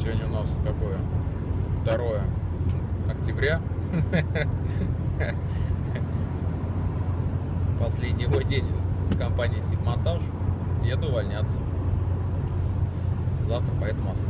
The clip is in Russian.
Сегодня у нас какое? 2 октября. Последний мой день в компании Сигмонтаж. Еду увольняться. Завтра поеду в Москву.